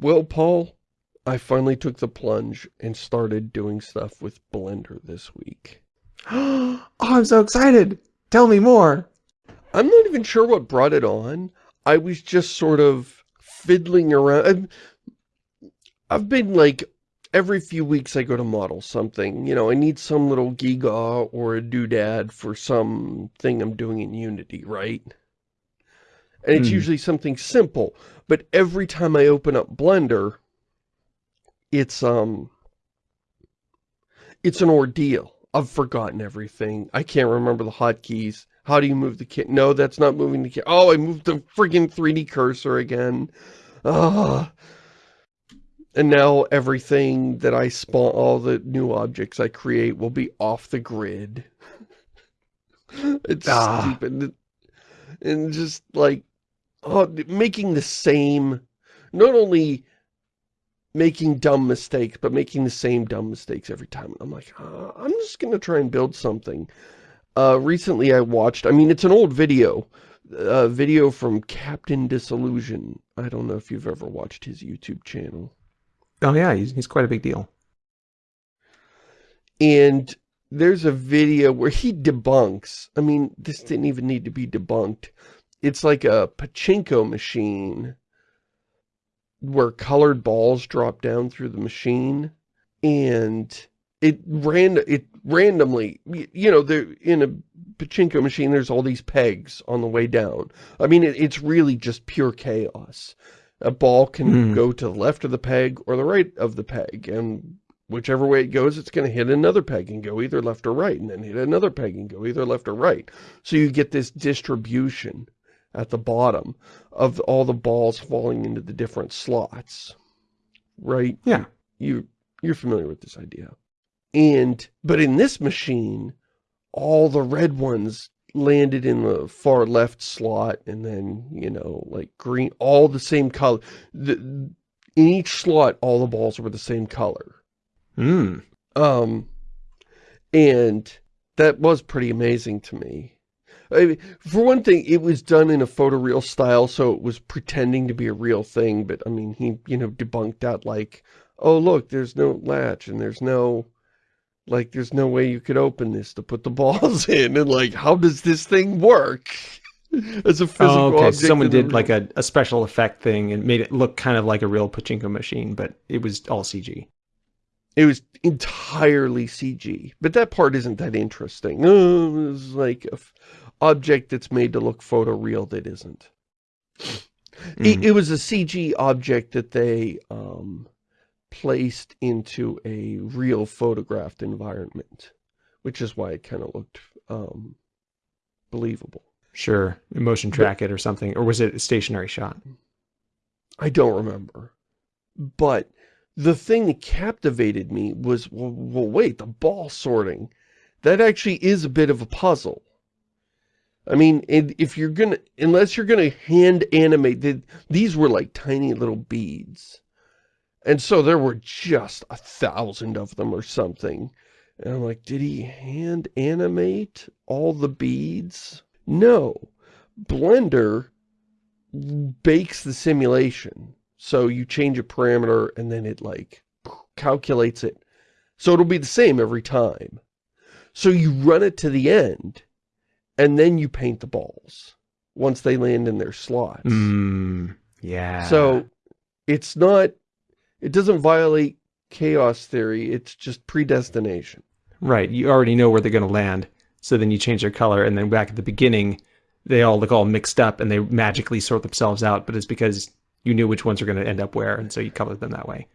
Well, Paul, I finally took the plunge and started doing stuff with Blender this week. oh, I'm so excited. Tell me more. I'm not even sure what brought it on. I was just sort of fiddling around. I've been like, every few weeks I go to model something. You know, I need some little giga or a doodad for something I'm doing in Unity, right? And it's mm. usually something simple. But every time I open up Blender, it's, um, it's an ordeal. I've forgotten everything. I can't remember the hotkeys. How do you move the kit? No, that's not moving the kit. Oh, I moved the freaking 3D cursor again. Ah. And now everything that I spawn, all the new objects I create will be off the grid. it's ah. stupid. And just like, oh, making the same, not only making dumb mistakes, but making the same dumb mistakes every time. I'm like, oh, I'm just going to try and build something. Uh, recently I watched, I mean, it's an old video, a video from Captain Disillusion. I don't know if you've ever watched his YouTube channel. Oh yeah, he's, he's quite a big deal. And there's a video where he debunks, I mean, this didn't even need to be debunked. It's like a pachinko machine where colored balls drop down through the machine and it ran it randomly you know there in a pachinko machine there's all these pegs on the way down. I mean it, it's really just pure chaos. A ball can mm. go to the left of the peg or the right of the peg and whichever way it goes it's going to hit another peg and go either left or right and then hit another peg and go either left or right. So you get this distribution at the bottom of all the balls falling into the different slots right yeah you you're familiar with this idea and, but in this machine, all the red ones landed in the far left slot and then, you know, like green, all the same color. The, in each slot, all the balls were the same color. Hmm. Um, and that was pretty amazing to me. I mean, for one thing, it was done in a photoreal style, so it was pretending to be a real thing, but I mean, he, you know, debunked that like, oh, look, there's no latch and there's no, like, there's no way you could open this to put the balls in. And like, how does this thing work? As a oh, physical oh, okay. object. Someone did like a, a special effect thing and made it look kind of like a real pachinko machine, but it was all CG. It was entirely CG. But that part isn't that interesting. Oh, it's like a object that's made to look photoreal that isn't. Mm it, it was a CG object that they um, placed into a real photographed environment, which is why it kind of looked um, believable. Sure, motion track but, it or something, or was it a stationary shot? I don't remember. But the thing that captivated me was, well, well, wait, the ball sorting. That actually is a bit of a puzzle. I mean, if you're gonna, unless you're gonna hand animate, these were like tiny little beads. And so there were just a thousand of them or something. And I'm like, did he hand animate all the beads? No. Blender bakes the simulation. So you change a parameter and then it like calculates it. So it'll be the same every time. So you run it to the end and then you paint the balls once they land in their slots. Mm, yeah. So it's not it doesn't violate chaos theory, it's just predestination. Right, you already know where they're going to land, so then you change their color, and then back at the beginning, they all look all mixed up, and they magically sort themselves out, but it's because you knew which ones are going to end up where, and so you colored them that way.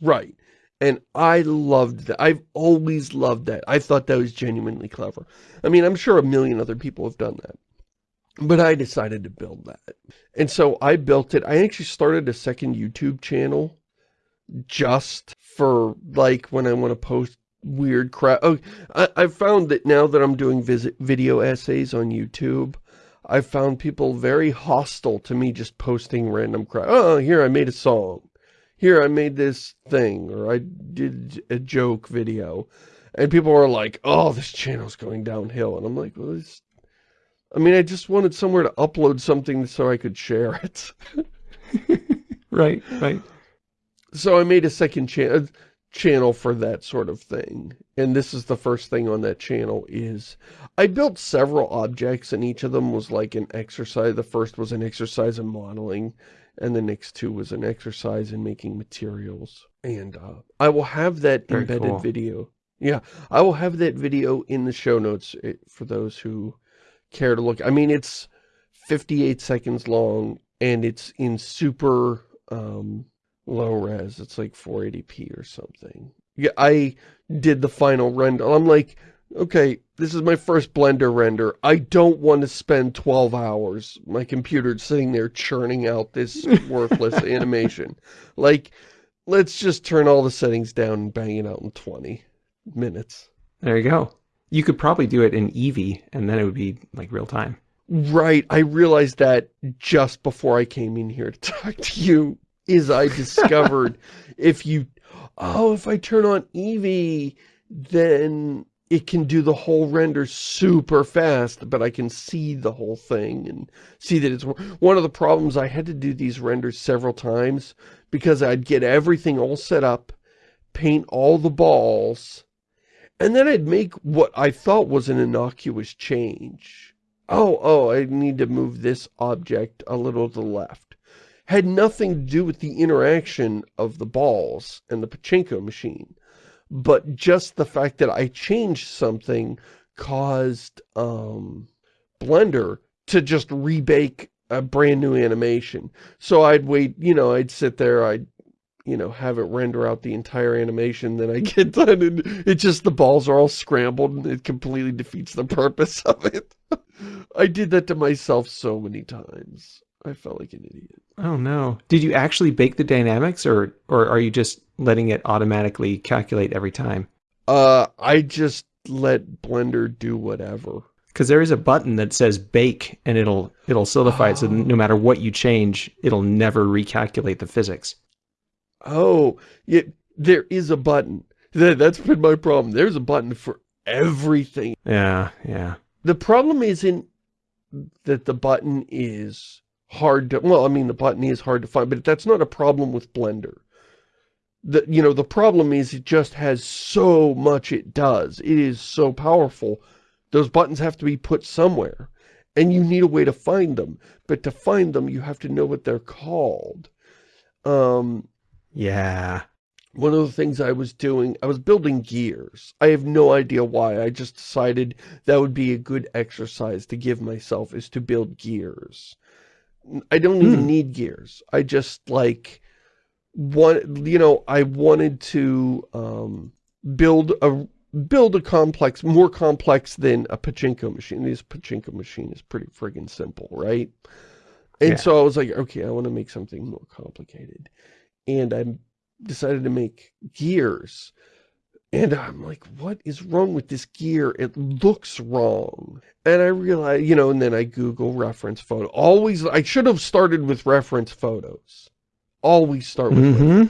Right. And I loved that. I've always loved that. I thought that was genuinely clever. I mean, I'm sure a million other people have done that. But I decided to build that. And so I built it. I actually started a second YouTube channel just for like when I want to post weird crap. Oh, I, I've found that now that I'm doing visit video essays on YouTube, I've found people very hostile to me just posting random crap. Oh, here I made a song. Here I made this thing, or I did a joke video. And people are like, oh, this channel's going downhill. And I'm like, well, this... I mean, I just wanted somewhere to upload something so I could share it. right, right. so I made a second cha uh, channel for that sort of thing. And this is the first thing on that channel is I built several objects and each of them was like an exercise. The first was an exercise in modeling and the next two was an exercise in making materials. And uh, I will have that Very embedded cool. video. Yeah, I will have that video in the show notes eh, for those who care to look. I mean, it's 58 seconds long and it's in super um, low res. It's like 480p or something. Yeah, I did the final render. I'm like, okay, this is my first Blender render. I don't want to spend 12 hours. My computer's sitting there churning out this worthless animation. Like, let's just turn all the settings down and bang it out in 20 minutes. There you go. You could probably do it in Eevee, and then it would be like real time. Right, I realized that just before I came in here to talk to you, is I discovered if you, oh, if I turn on Eevee, then it can do the whole render super fast, but I can see the whole thing and see that it's one of the problems. I had to do these renders several times because I'd get everything all set up, paint all the balls, and then I'd make what I thought was an innocuous change. Oh, oh, I need to move this object a little to the left. Had nothing to do with the interaction of the balls and the pachinko machine. But just the fact that I changed something caused um, Blender to just rebake a brand new animation. So I'd wait, you know, I'd sit there, I'd you know, have it render out the entire animation, then I get done and it just, the balls are all scrambled and it completely defeats the purpose of it. I did that to myself so many times. I felt like an idiot. Oh no. Did you actually bake the dynamics or or are you just letting it automatically calculate every time? Uh, I just let Blender do whatever. Because there is a button that says bake and it'll it'll solidify it so no matter what you change, it'll never recalculate the physics. Oh, yeah, there is a button. That, that's been my problem. There's a button for everything. Yeah, yeah. The problem isn't that the button is hard to, well, I mean, the botany is hard to find, but that's not a problem with Blender. The, you know, the problem is it just has so much it does. It is so powerful. Those buttons have to be put somewhere, and you need a way to find them. But to find them, you have to know what they're called. Um, Yeah. one of the things I was doing, I was building gears. I have no idea why. I just decided that would be a good exercise to give myself is to build gears. I don't even Hmm. need gears. I just like want you know, I wanted to um build a build a complex more complex than a pachinko machine. This pachinko machine is pretty friggin' simple, right? And Yeah. so I was like, okay, I want to make something more complicated. And I decided to make gears. And I'm like, what is wrong with this gear? It looks wrong. And I realize, you know, and then I Google reference photo. Always, I should have started with reference photos. Always start with hmm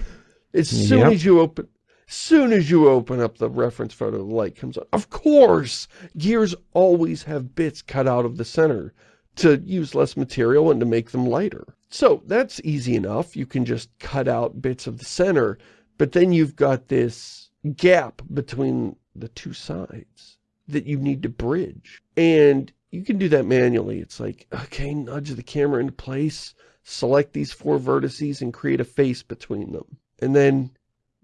as soon Yep. as you open, soon as you open up the reference photo, the light comes on. Of course, gears always have bits cut out of the center to use less material and to make them lighter. So that's easy enough. You can just cut out bits of the center, but then you've got this gap between the two sides that you need to bridge. And you can do that manually. It's like, okay, nudge the camera into place, select these four vertices and create a face between them. And then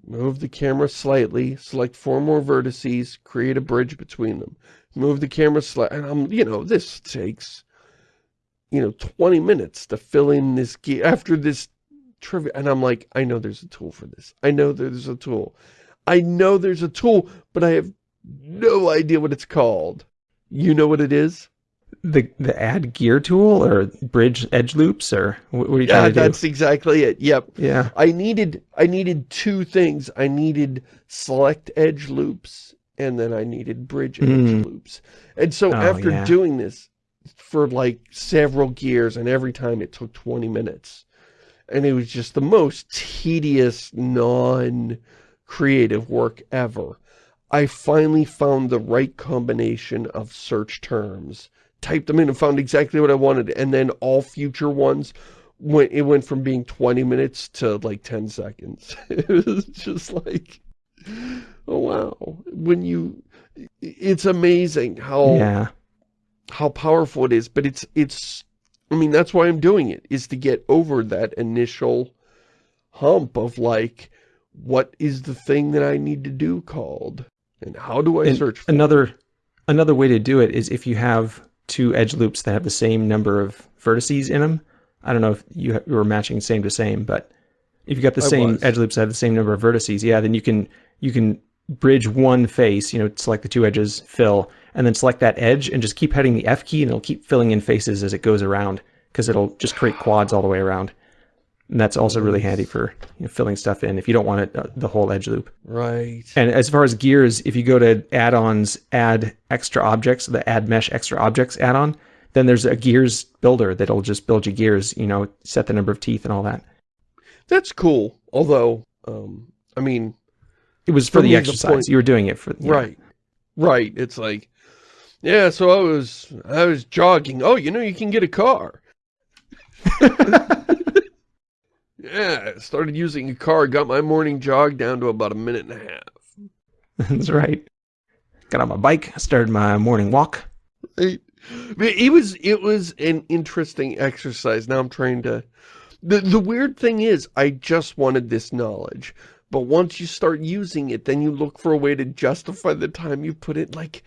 move the camera slightly, select four more vertices, create a bridge between them. Move the camera slightly, and I'm, you know, this takes, you know, 20 minutes to fill in this after this trivia. And I'm like, I know there's a tool for this. I know there's a tool. I know there's a tool, but I have no idea what it's called. You know what it is? The the add gear tool or bridge edge loops or what, what are you Yeah, trying to do? that's exactly it. Yep. Yeah. I needed I needed two things. I needed select edge loops and then I needed bridge edge Mm. loops. And so Oh, after yeah. doing this for like several gears and every time it took 20 minutes and it was just the most tedious non-creative work ever. I finally found the right combination of search terms, typed them in and found exactly what I wanted and then all future ones went, it went from being 20 minutes to like 10 seconds. It was just like, oh wow. When you, it's amazing how, Yeah. how powerful it is, but it's, it's, I mean, that's why I'm doing it, is to get over that initial hump of like, what is the thing that I need to do called? And how do I And search for another another way to do it is if you have two edge loops that have the same number of vertices in them. I don't know if you, you were matching same to same, but if you got the I same was. edge loops that have the same number of vertices, yeah, then you can you can bridge one face, you know, select the two edges, fill, and then select that edge and just keep hitting the F key and it'll keep filling in faces as it goes around because it'll just create quads all the way around. And that's also really handy for you know, filling stuff in if you don't want it uh, the whole edge loop. Right. And as far as gears, if you go to add-ons, add extra objects, the add mesh extra objects add-on, then there's a gears builder that'll just build you gears, you know, set the number of teeth and all that. That's cool. Although, um, I mean, It was for, the the exercise. point- you were doing it for yeah. right. Right. It's like, yeah, so I was, I was jogging. Oh, you know, you can get a car. yeah, I started using a car, got my morning jog down to about a minute and a half. That's right. Got on my bike, started my morning walk. Right. It was, it was an interesting exercise. Now I'm trying to, the, the weird thing is, I just wanted this knowledge. But once you start using it, then you look for a way to justify the time you put it. Like,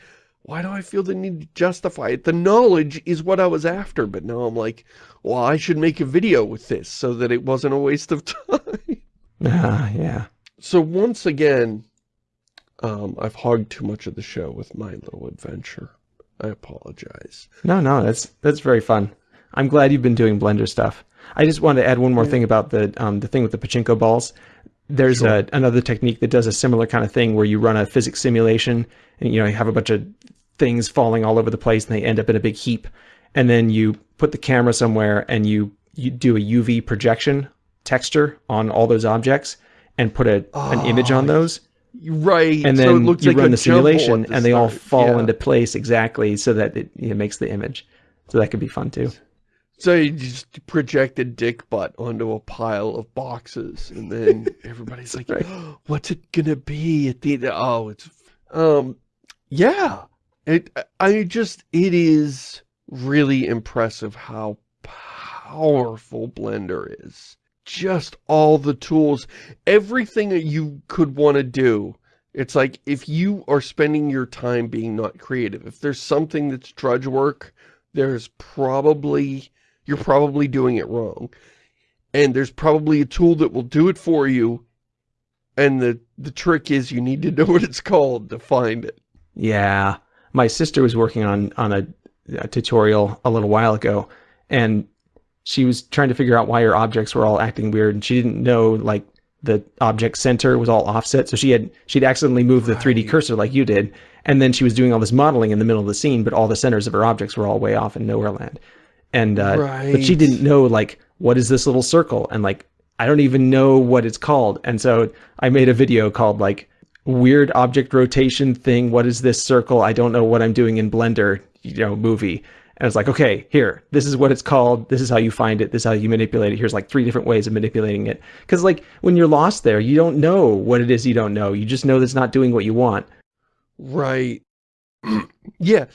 why do I feel the need to justify it? The knowledge is what I was after, but now I'm like, well, I should make a video with this so that it wasn't a waste of time. Ah, yeah. So once again, um, I've hogged too much of the show with my little adventure. I apologize. No, no, that's that's very fun. I'm glad you've been doing Blender stuff. I just wanted to add one more thing about the um, the thing with the pachinko balls. There's Sure. a, another technique that does a similar kind of thing where you run a physics simulation and you know you have a bunch of things falling all over the place and they end up in a big heap, and then you put the camera somewhere and you you do a UV projection texture on all those objects and put a an image on Oh, those Right. and so then it looks you like run the simulation the and they all fall Yeah. into place exactly so that it, it makes the image. So that could be fun too. So you just project a dick butt onto a pile of boxes, and then everybody's like, Right. "What's it gonna be at the end?" Oh, it's um, yeah. It. I just. It is really impressive how powerful Blender is. Just all the tools, everything that you could want to do. It's like if you are spending your time being not creative, if there's something that's drudge work, there's probably you're probably doing it wrong. And there's probably a tool that will do it for you. And the, the trick is you need to know what it's called to find it. Yeah. My sister was working on on a, a tutorial a little while ago and she was trying to figure out why her objects were all acting weird and she didn't know like the object center was all offset so she had she'd accidentally moved the 3D cursor like you did and then she was doing all this modeling in the middle of the scene but all the centers of her objects were all way off in nowhere land. And uh, but she didn't know like what is this little circle? And like I don't even know what it's called. And so I made a video called like weird object rotation thing what is this circle? I don't know what I'm doing in Blender you know movie. And it's like okay here this is what it's called. This is how you find it. This is how you manipulate it. Here's like three different ways of manipulating it. Because like when you're lost there you don't know what it is you don't know. You just know that it's not doing what you want. Right. yeah.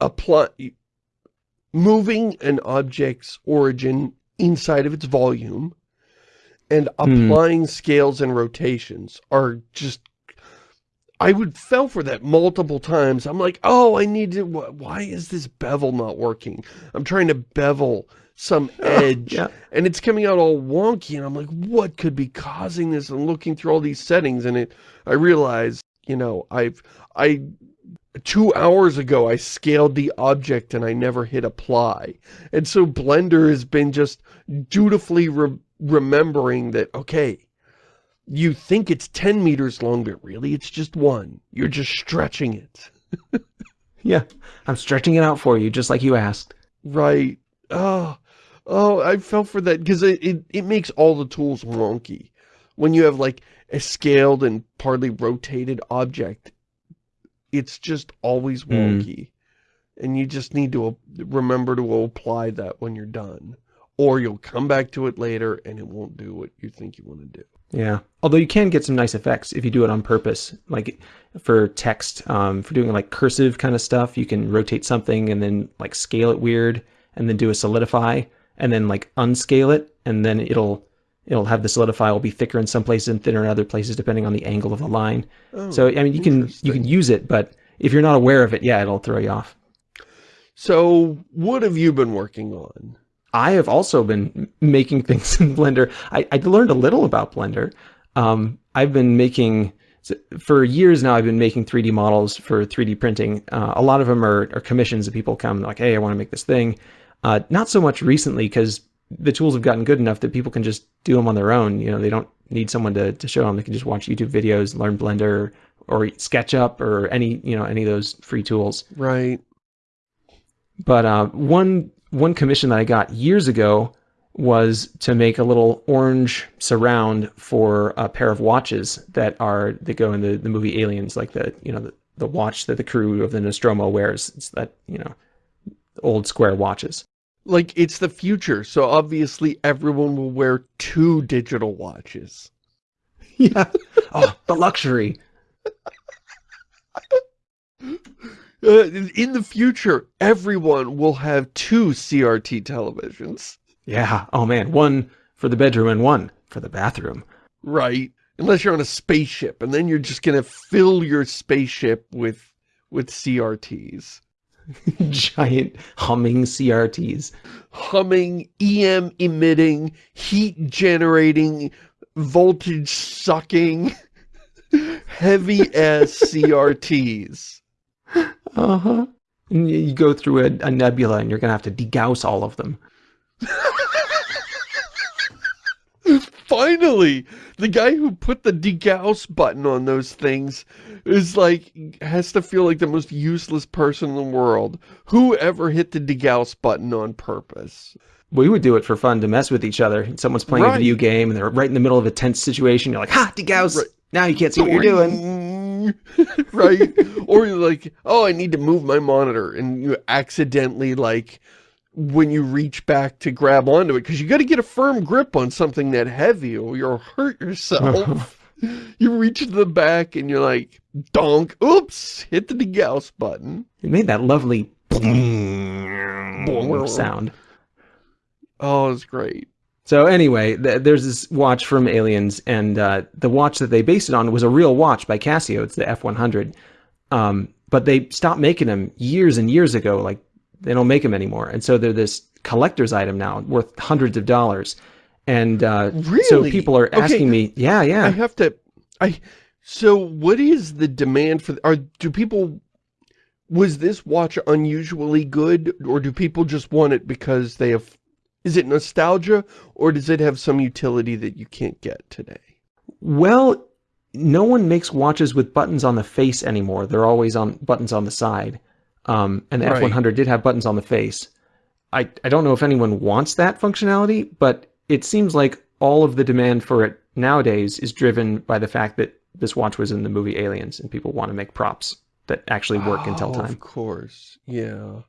Apply moving an object's origin inside of its volume and Hmm. applying scales and rotations are just I would fell for that multiple times. I'm like, oh, I need to, wh- why is this bevel not working? I'm trying to bevel some edge yeah and it's coming out all wonky and I'm like what could be causing this and looking through all these settings and it I realized you know I've I two hours ago I scaled the object and I never hit apply and so Blender has been just dutifully re remembering that okay you think it's 10 meters long but really it's just one you're just stretching it yeah I'm stretching it out for you just like you asked Right. Oh, oh, I fell for that because it, it, it makes all the tools wonky. When you have like a scaled and partly rotated object, it's just always Mm. wonky. And you just need to uh, remember to apply that when you're done. or you'll come back to it later and it won't do what you think you want to do. Yeah. Although you can get some nice effects if you do it on purpose. Like for text, um, for doing like cursive kind of stuff, you can rotate something and then like scale it weird and then do a solidify and then like unscale it and then it'll it'll have the solidify will be thicker in some places and thinner in other places depending on the angle of the line. Oh, so I mean you can you can use it, but if you're not aware of it, yeah, it'll throw you off. So what have you been working on? I have also been making things in Blender. I, I learned a little about Blender. Um, I've been making, for years now, I've been making 3D models for 3D printing. Uh, a lot of them are, are, commissions that people come like, hey, I want to make this thing. Uh, not so much recently because the tools have gotten good enough that people can just do them on their own. You know, they don't need someone to, to show them. They can just watch YouTube videos, learn Blender or SketchUp or any, you know, any of those free tools. Right. But uh, one one commission that I got years ago was to make a little orange surround for a pair of watches that are that go in the, the movie Aliens, like the you know the, the watch that the crew of the Nostromo wears. It's that you know old square watches. Like it's the future, so obviously everyone will wear two digital watches. Yeah. oh, the luxury. Uh, in the future, everyone will have two CRT televisions. Yeah. Oh man, one for the bedroom and one for the bathroom. Right. Unless you're on a spaceship, and then you're just gonna fill your spaceship with with CRTs. Giant humming CRTs. Humming, EM emitting, heat generating, voltage sucking, heavy ass CRTs. Uh-huh. And you go through a, a nebula and you're going to have to degauss all of them. Finally! The guy who put the degauss button on those things is like, has to feel like the most useless person in the world. Who ever hit the degauss button on purpose? We would do it for fun to mess with each other. Someone's playing right. a video game and they're right in the middle of a tense situation. You're like, ha, degauss! Right. Now you can't see what you're doing. right? or you're like, oh, I need to move my monitor. And you accidentally, like, when you reach back to grab onto it, because you got to get a firm grip on something that heavy or you'll hurt yourself. you reach to the back and you're like, donk, oops, hit the degauss button. It made that lovely sound. Oh, it's great. So anyway, th there's this watch from Aliens, and uh, the watch that they based it on was a real watch by Casio. It's the F100. Um, but they stopped making them years and years ago. Like they don't make them anymore, and so they're this collector's item now, worth hundreds of dollars. And uh, really? so people are asking okay. me, yeah, yeah. I have to. I. So what is the demand for? Are do people? Was this watch unusually good, or do people just want it because they have is it nostalgia, or does it have some utility that you can't get today? Well, no one makes watches with buttons on the face anymore. They're always on buttons on the side. Um, and the right. F100 did have buttons on the face. I, I don't know if anyone wants that functionality, but it seems like all of the demand for it nowadays is driven by the fact that this watch was in the movie Aliens and people want to make props that actually work oh, in tell time. Of course, yeah.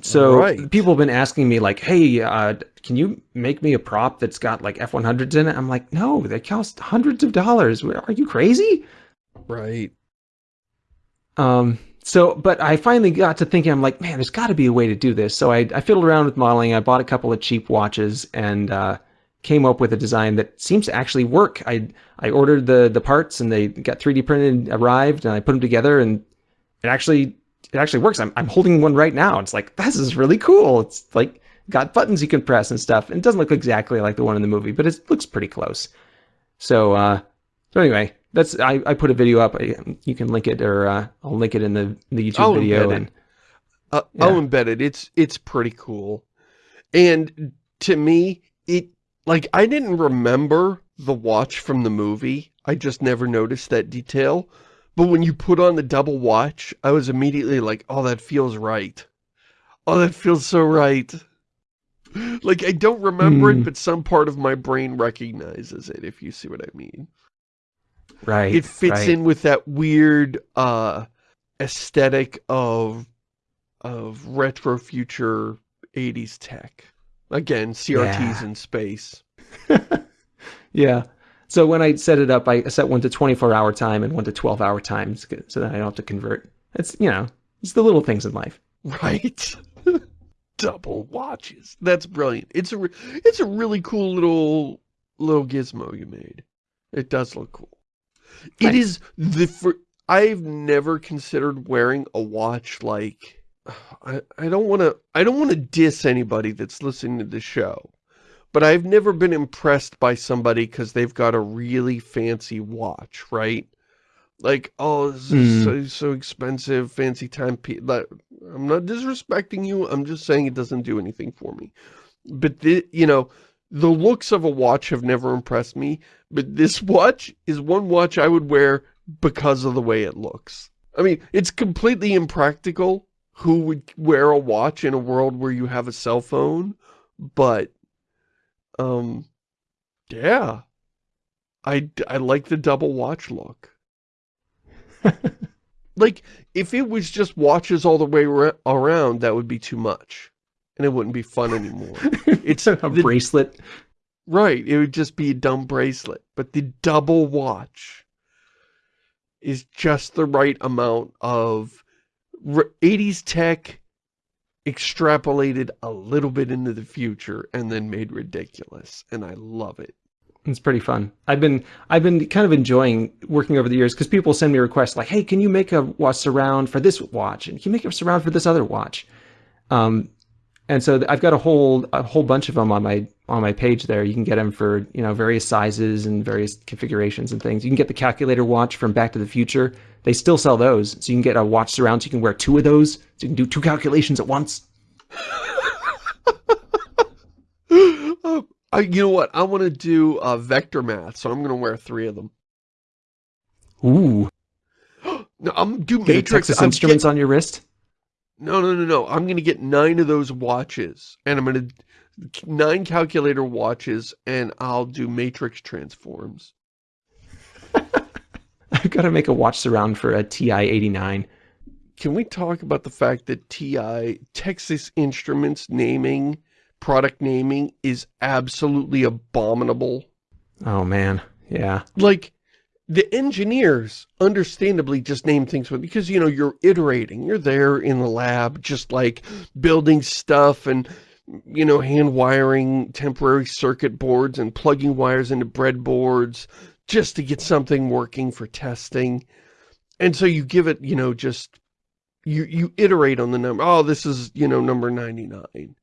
So right. people have been asking me like, hey, uh, can you make me a prop that's got like F-100s in it? I'm like, no, they cost hundreds of dollars. Are you crazy? Right. Um, so, but I finally got to thinking, I'm like, man, there's got to be a way to do this. So I, I fiddled around with modeling. I bought a couple of cheap watches and uh, came up with a design that seems to actually work. I I ordered the the parts and they got 3D printed, arrived, and I put them together, and it actually it actually works. I'm, I'm holding one right now. It's like, this is really cool. It's like got buttons you can press and stuff. And it doesn't look exactly like the one in the movie, but it looks pretty close. So, uh, so anyway, that's, I, I put a video up. You can link it or, uh, I'll link it in the, the YouTube I'll video. And, uh, yeah. I'll embed it. It's, it's pretty cool. And to me, it, like, I didn't remember the watch from the movie. I just never noticed that detail. But when you put on the double watch, I was immediately like, oh, that feels right. Oh, that feels so right. Like, I don't remember mm. it, hmm. but some part of my brain recognizes it, if you see what I mean. Right. It fits right. in with that weird uh, aesthetic of of retro future 80s tech. Again, CRTs Yeah. in space. Yeah. So when I set it up, I set one to 24 hour time and one to 12 hour times so that I don't have to convert. It's, you know, it's the little things in life. Right? Double watches. That's brilliant. It's a it's a really cool little little gizmo you made. It does look cool. It is the fir- I've never considered wearing a watch like I, I don't want to I don't want to diss anybody that's listening to the show. But I've never been impressed by somebody because they've got a really fancy watch, right? Like, oh, this is hmm. so, so expensive, fancy timepiece. Like, I'm not disrespecting you. I'm just saying it doesn't do anything for me. But, the, you know, the looks of a watch have never impressed me. But this watch is one watch I would wear because of the way it looks. I mean, it's completely impractical who would wear a watch in a world where you have a cell phone. But, um, yeah. I, I like the double watch look. Like, if it was just watches all the way around, that would be too much. And it wouldn't be fun anymore. It's a the- bracelet. Right, it would just be a dumb bracelet. But the double watch is just the right amount of 80s tech extrapolated a little bit into the future and then made ridiculous. And I love it. It's pretty fun. I've been I've been kind of enjoying working over the years because people send me requests like, "Hey, can you make a watch surround for this watch? And can you make a surround for this other watch?" Um, and so I've got a whole a whole bunch of them on my on my page there. You can get them for you know various sizes and various configurations and things. You can get the calculator watch from Back to the Future. They still sell those, so you can get a watch surround. So you can wear two of those, so you can do two calculations at once. I, you know what? I want to do uh, vector math, so I'm going to wear three of them. Ooh, No, I'm do Matrix. Texas I'm Instruments on your wrist. No, no, no, no. I'm going to get nine of those watches, and I'm going to nine calculator watches, and I'll do matrix transforms. I've got to make a watch surround for a TI eighty nine. Can we talk about the fact that TI, Texas Instruments naming, product naming is absolutely abominable? Oh man, yeah. Like, the engineers understandably just name things with, because, you know, you're iterating. You're there in the lab, just like building stuff and, you know, hand wiring temporary circuit boards and plugging wires into breadboards just to get something working for testing. And so you give it, you know, just, you, you iterate on the number. Oh, this is, you know, number 99. And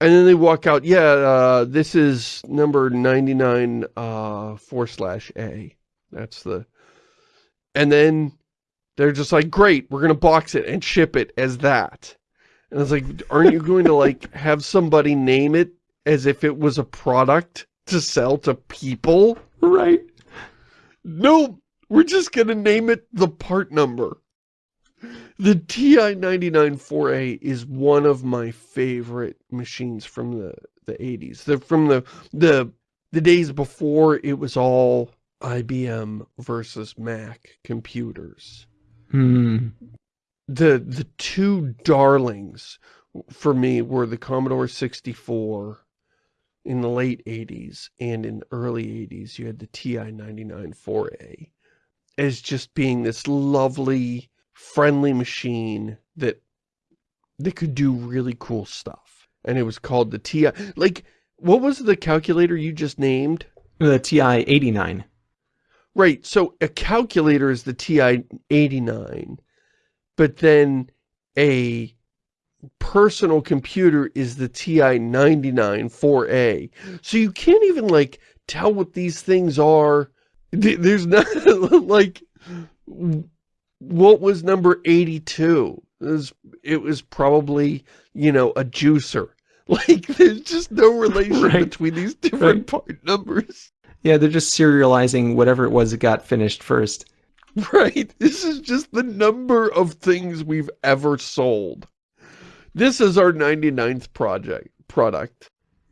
then they walk out, yeah, uh, this is number 99 uh, 4 slash A. That's the... And then they're just like, great, we're going to box it and ship it as that. And it's like, aren't you going to like have somebody name it as if it was a product to sell to people? Right. No, we're just going to name it the part number. The TI-99-4A is one of my favorite machines from the, the 80s. The, from the, the, the days before it was all IBM versus Mac computers. Hmm. The, the two darlings for me were the Commodore 64 in the late 80s and in the early 80s you had the TI-99-4A as just being this lovely, friendly machine that that could do really cool stuff. And it was called the TI. Like, what was the calculator you just named? The TI eighty nine. Right, so a calculator is the TI-89, but then a personal computer is the TI-99-4A. So you can't even, like, tell what these things are. There's not, like, what was number 82? It was, it was probably, you know, a juicer. Like, there's just no relation Right. between these different Right. part numbers. Yeah, they're just serializing whatever it was that got finished first. Right, this is just the number of things we've ever sold. This is our 99th project product.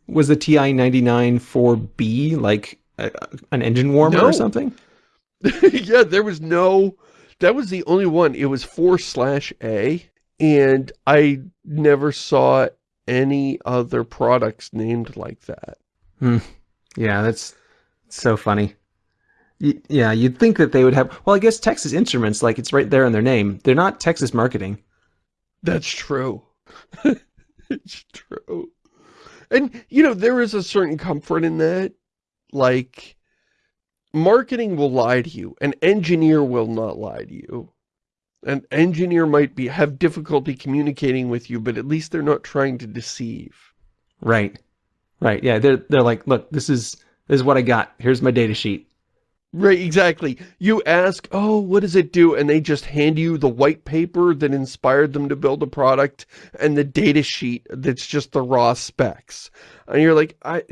Was the TI 99 4B like a, an engine warmer No. or something? yeah, there was no, that was the only one. It was 4 slash A, and I never saw any other products named like that. Hmm. Yeah, that's so funny. Y- yeah, you'd think that they would have. Well, I guess Texas Instruments, like it's right there in their name. They're not Texas Marketing. That's true. it's true. And, you know, there is a certain comfort in that. Like, marketing will lie to you. An engineer will not lie to you. An engineer might be have difficulty communicating with you, but at least they're not trying to deceive. Right. Right. Yeah, they're they're like, look, this is this is what I got. Here's my data sheet. Right, exactly. You ask, oh, what does it do? And they just hand you the white paper that inspired them to build a product and the data sheet that's just the raw specs. And you're like, I,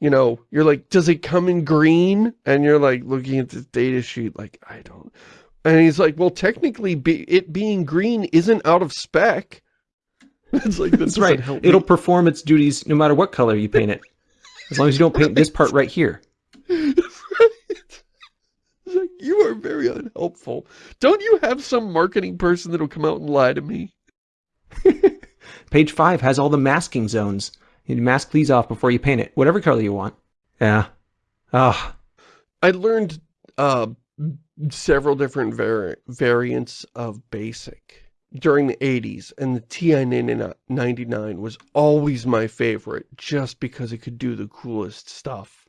you know, you're like, does it come in green? And you're like looking at this data sheet like, I don't. And he's like, well, technically be, it being green isn't out of spec. It's like, That's right. It'll perform its duties no matter what color you paint it. As long as you don't paint this part right here. Like, you are very unhelpful. Don't you have some marketing person that'll come out and lie to me? Page five has all the masking zones. You need to mask these off before you paint it, whatever color you want. Yeah. Ah, I learned uh, several different vari variants of BASIC during the 80s, and the TI-99 was always my favorite, just because it could do the coolest stuff.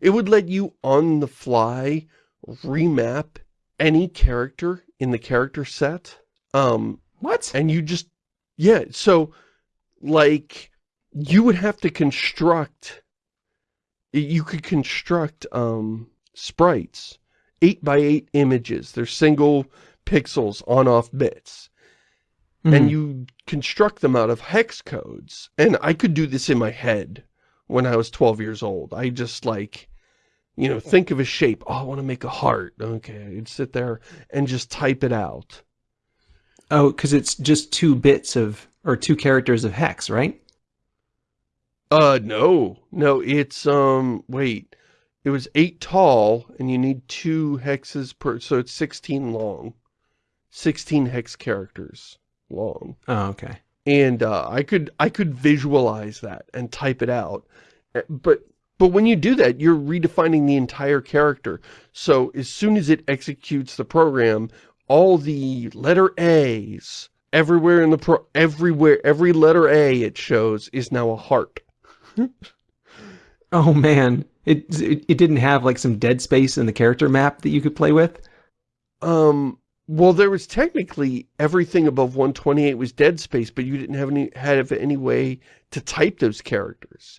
It would let you, on the fly, remap any character in the character set. Um, what? and you just yeah so like you would have to construct you could construct um sprites eight by eight images they're single pixels on off bits Mhm. and you construct them out of hex codes and i could do this in my head when i was 12 years old i just like you know think of a shape oh i want to make a heart okay i'd sit there and just type it out Oh, because it's just two bits of, or two characters of hex, right? Uh, no. No, it's, um, wait. It was 8 tall, and you need 2 hexes per, so it's 16 long. 16 hex characters long. Oh, okay. And, uh, I could, I could visualize that and type it out. Uh, But, but when you do that, you're redefining the entire character. So as soon as it executes the program, all the letter A's everywhere in the pro, everywhere, every letter A it shows is now a heart. Oh man, it, it it didn't have like some dead space in the character map that you could play with. Um, well, there was technically everything above 128 was dead space, but you didn't have any have any way to type those characters.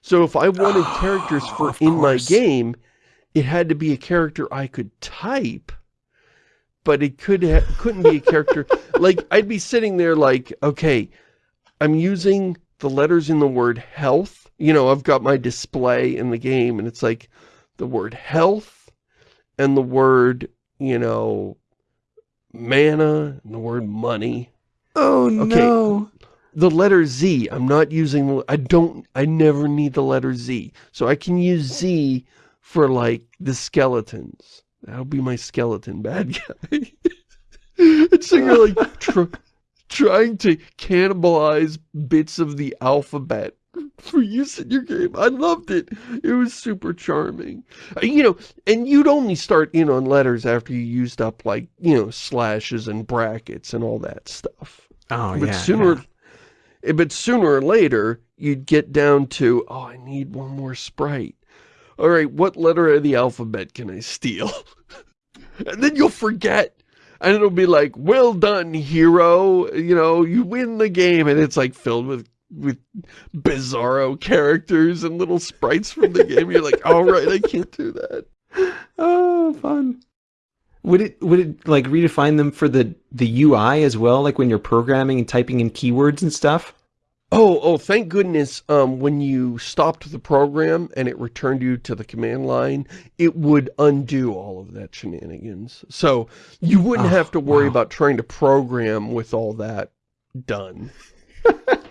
So if I wanted characters for in my game, it had to be a character I could type, but it could couldn't be a character like I'd be sitting there like, okay, I'm using the letters in the word health. You know, I've got my display in the game, and it's like the word health and the word you know, mana and the word money. Oh no. The letter Z, I'm not using, the- I don't, I never need the letter Z. So I can use Z for like the skeletons. That'll be my skeleton bad guy. it's so you're like tr trying to cannibalize bits of the alphabet for use in your game. I loved it. It was super charming. Uh, You know, and you'd only start in on letters after you used up like, you know, slashes and brackets and all that stuff. Oh But yeah. sooner, yeah. eh, but sooner or later, you'd get down to, oh, I need one more sprite. All right, what letter of the alphabet can I steal? and then you'll forget. And it'll be like, well done, hero. You know, you win the game. And it's like filled with, with bizarro characters and little sprites from the game. You're like, all right, I can't do that. Oh, fun. Would it would it like redefine them for the the UI as well, like when you're programming and typing in keywords and stuff? Oh, oh, thank goodness, um, when you stopped the program and it returned you to the command line, it would undo all of that shenanigans. So you wouldn't Oh, have to worry wow. about trying to program with all that done.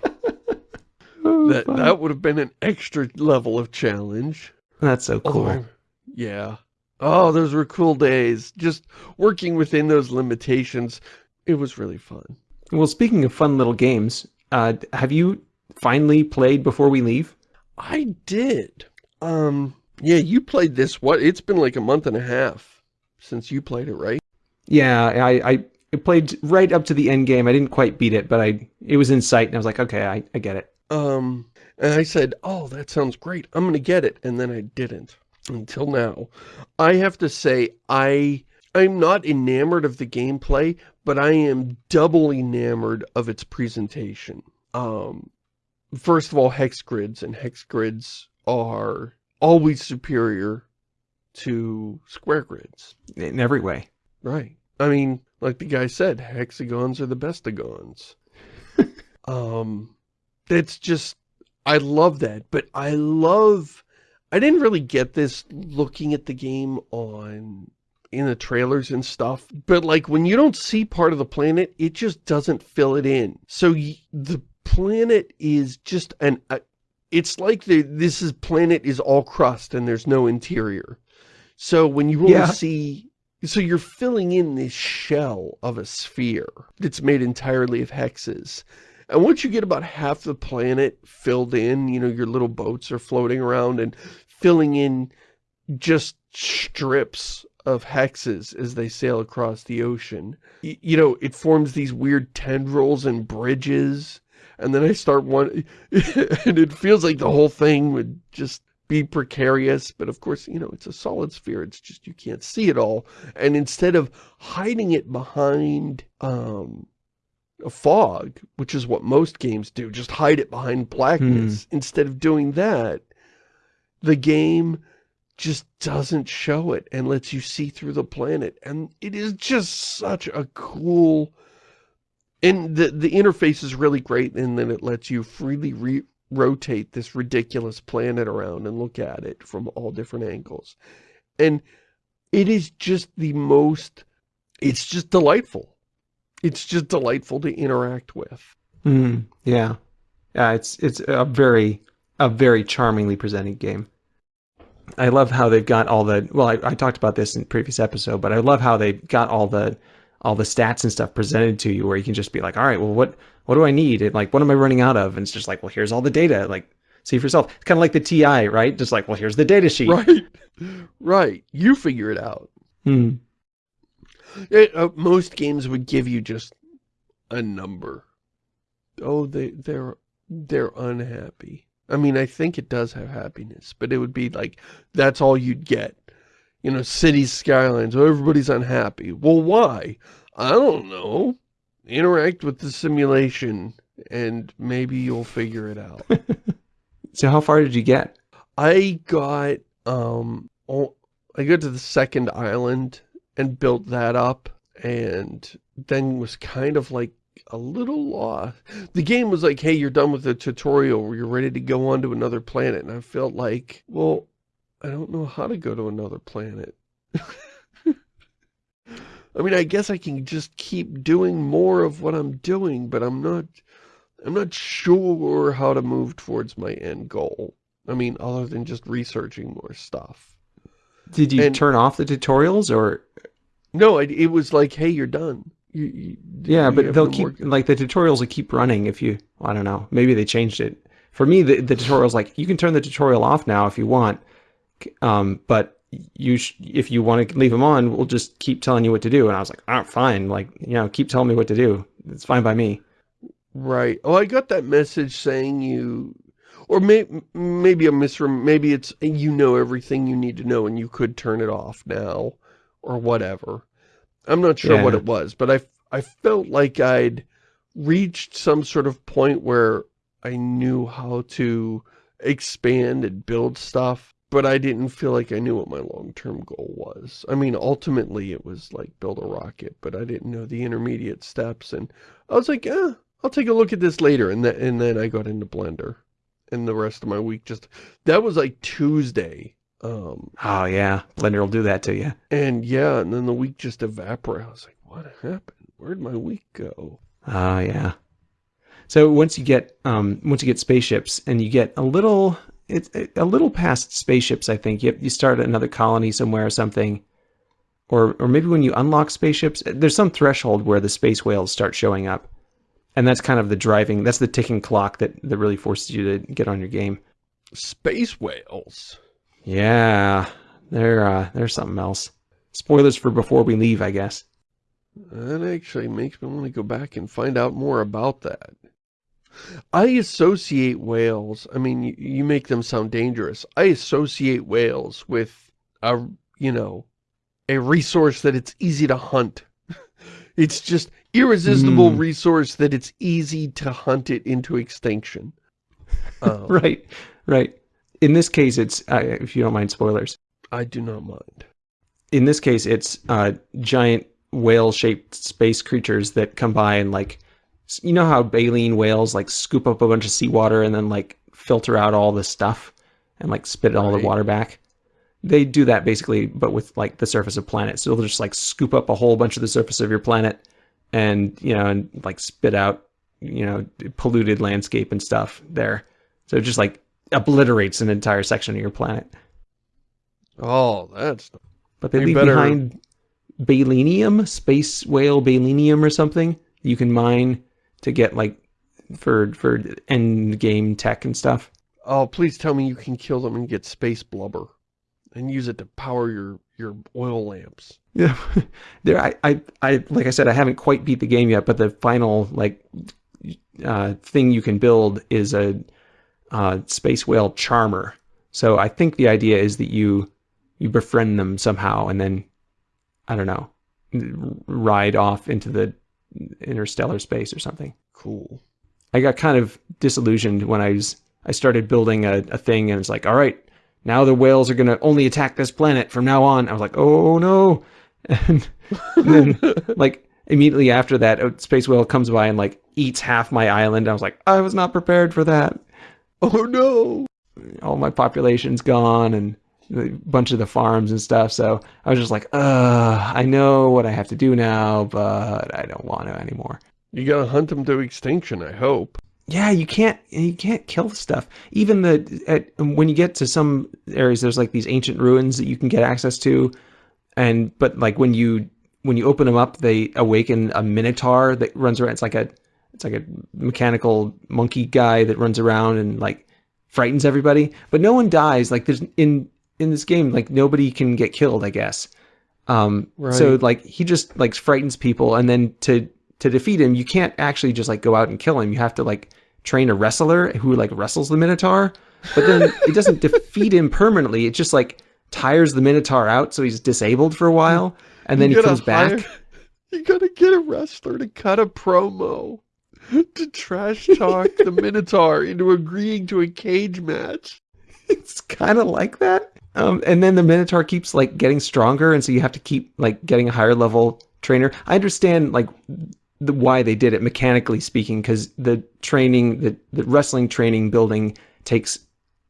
Oh, That fun. that would have been an extra level of challenge. That's so cool. Although, yeah. Oh, those were cool days. Just working within those limitations, it was really fun. Well, speaking of fun little games, Uh, have you finally played before we leave? I did. Um, yeah, you played this, what, it's been like a month and a half since you played it, right? Yeah, I, I played right up to the end game. I didn't quite beat it, but I it was in sight, and I was like, okay, I, I get it. Um, and I said, oh, that sounds great. I'm going to get it. And then I didn't until now. I have to say, I, I'm not enamored of the gameplay, but I am double enamored of its presentation. Um, first of all, hex grids, and hex grids are always superior to square grids. In every way. Right. I mean, like the guy said, hexagons are the best bestagons. um, it's just, I love that, but I love, I didn't really get this looking at the game on, in the trailers and stuff, but like when you don't see part of the planet, it just doesn't fill it in. So the planet is just an, a, it's like the, this is planet is all crust and there's no interior. So when you only yeah. see so you're filling in this shell of a sphere that's made entirely of hexes. And once you get about half the planet filled in, you know, your little boats are floating around and filling in just strips of hexes as they sail across the ocean. Y you know, it forms these weird tendrils and bridges. And then I start one, and it feels like the whole thing would just be precarious, but of course, you know, it's a solid sphere. It's just you can't see it all. And instead of hiding it behind um, a fog, which is what most games do, just hide it behind blackness. Hmm. Instead of doing that, the game just doesn't show it and lets you see through the planet. And it is just such a cool... And the, the interface is really great in that it lets you freely re rotate this ridiculous planet around and look at it from all different angles. And it is just the most, it's just delightful. It's just delightful to interact with. Mm, yeah. Yeah, it's it's a very, a very charmingly presented game. I love how they've got all the, well, I, I talked about this in previous episode, but I love how they've got all the, all the stats and stuff presented to you where you can just be like, all right, well, what, what do I need? And like, what am I running out of? And it's just like, well, here's all the data. Like, see for yourself. It's kind of like the TI, right? Just like, well, here's the data sheet. Right. Right. You figure it out. Hmm. It, uh, most games would give you just a number. Oh, they, they're, they're unhappy. I mean, I think it does have happiness, but it would be like, that's all you'd get. You know, cities, skylines, oh, everybody's unhappy. Well, why? I don't know interact with the simulation and maybe you'll figure it out. so how far did you get? I got, um, oh, I got to the second island and built that up and then was kind of like a little lost. The game was like, hey, you're done with the tutorial. You're ready to go on to another planet. And I felt like, well, I don't know how to go to another planet. I mean, I guess I can just keep doing more of what I'm doing, but I'm not, I'm not sure how to move towards my end goal. I mean, other than just researching more stuff. Did you and, turn off the tutorials or? No, it, it was like, hey, you're done. You, you, yeah, you but they'll keep, like the tutorials will keep running if you, I don't know, maybe they changed it. For me, the, the tutorial's like, you can turn the tutorial off now if you want, um, but you if you want to leave them on, we'll just keep telling you what to do. And I was like, oh, fine. Like, you know, keep telling me what to do. It's fine by me. Right. Oh, I got that message saying you, or may, maybe a misrem, maybe it's, you know everything you need to know and you could turn it off now or whatever. I'm not sure yeah. what it was, but I, I felt like I'd reached some sort of point where I knew how to expand and build stuff but I didn't feel like I knew what my long-term goal was. I mean, ultimately it was like build a rocket, but I didn't know the intermediate steps. And I was like, eh, I'll take a look at this later. And, then and then I got into Blender. And the rest of my week just, that was like Tuesday. Um, oh yeah, Blender will do that to you. And yeah, and then the week just evaporated. I was like, what happened? Where'd my week go? Oh yeah. So once you get um, once you get spaceships and you get a little it's a little past spaceships, I think. You, you start another colony somewhere or something. Or, or maybe when you unlock spaceships, there's some threshold where the space whales start showing up. And that's kind of the driving. That's the ticking clock that that really forces you to get on your game. Space whales. Yeah, they're uh, they're something else. Spoilers for before we leave, I guess. That actually makes me want to go back and find out more about that. I associate whales, I mean, you, you make them sound dangerous. I associate whales with a, you know, a resource that it's easy to hunt. it's just irresistible Mm. resource that it's easy to hunt it into extinction. Um, Right, right. In this case, it's uh, if you don't mind spoilers. I do not mind. In this case, it's uh, giant whale-shaped space creatures that come by and like, you know how baleen whales like scoop up a bunch of seawater and then like filter out all the stuff and like spit all Right. the water back. They do that basically, but with like the surface of planets. So they'll just like scoop up a whole bunch of the surface of your planet, and you know, and like spit out, you know, polluted landscape and stuff there. So it just like obliterates an entire section of your planet. Oh, that's... But they leave better- behind Balenium, space whale Balenium or something. You can mine to get like for for end game tech and stuff. Oh, please tell me you can kill them and get space blubber. And use it to power your, your oil lamps. Yeah, there. I, I, I, like I said, I haven't quite beat the game yet, but the final like uh, thing you can build is a uh, space whale charmer. So I think the idea is that you you befriend them somehow, and then I don't know, ride off into the interstellar space or something. Cool. I got kind of disillusioned when I was I started building a, a thing and it's like, all right, now the whales are gonna only attack this planet from now on. I was like, oh no, and, then like immediately after that, a space whale comes by and like eats half my island. I was like, I was not prepared for that. Oh no! All my population's gone and a bunch of the farms and stuff. So I was just like, uh, I know what I have to do now, but I don't want to anymore. You gotta hunt them to extinction, I hope. Yeah, you can't you can't kill the stuff. Even the at, when you get to some areas, there's like these ancient ruins that you can get access to, and but like when you when you open them up, they awaken a minotaur that runs around. It's like a it's like a mechanical monkey guy that runs around and like frightens everybody. But no one dies. Like there's in in this game, like nobody can get killed. I guess. Um, so like he just like frightens people, and then to to defeat him, you can't actually just like go out and kill him. You have to like train a wrestler who like wrestles the Minotaur, but then it doesn't defeat him permanently. It just like tires the Minotaur out, so he's disabled for a while, and then he comes back. You gotta get a wrestler to cut a promo to trash talk the Minotaur into agreeing to a cage match. it's kind of like that. Um, and then the Minotaur keeps like getting stronger, and so you have to keep like getting a higher level trainer. I understand like the why they did it mechanically speaking, because the training, the the wrestling training building takes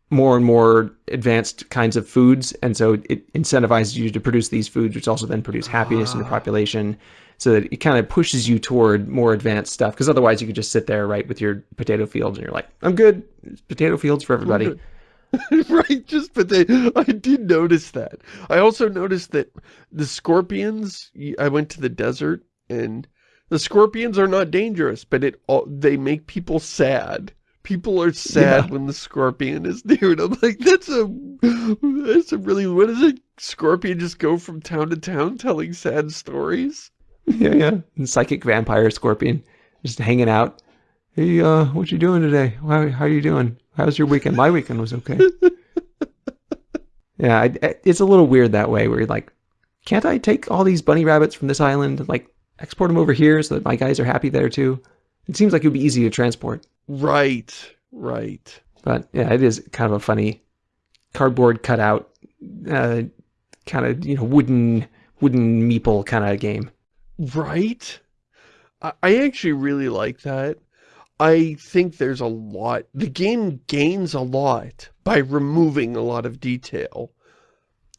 more and more advanced kinds of foods, and so it incentivizes you to produce these foods, which also then produce happiness in the ah. population. So that it kind of pushes you toward more advanced stuff. Because otherwise, you could just sit there, right, with your potato fields, and you're like, "I'm good. It's potato fields for everybody." right, just but they I did notice that. I also noticed that the scorpions I went to the desert and the scorpions are not dangerous, but it all they make people sad. People are sad Yeah. when the scorpion is near. And I'm like, that's a that's a really what is it? Scorpion just go from town to town telling sad stories? Yeah, yeah. And psychic vampire scorpion just hanging out. Hey, uh, what you doing today? How how you doing? How's your weekend? My weekend was okay. yeah, I, I- it's a little weird that way, where you're like, can't I take all these bunny rabbits from this island like export them over here so that my guys are happy there too? It seems like it would be easy to transport, Right, right. but yeah, it is kind of a funny cardboard cutout, uh, kind of you know wooden wooden meeple kind of game. Right? I, I actually really like that. I think there's a lot, the game gains a lot by removing a lot of detail.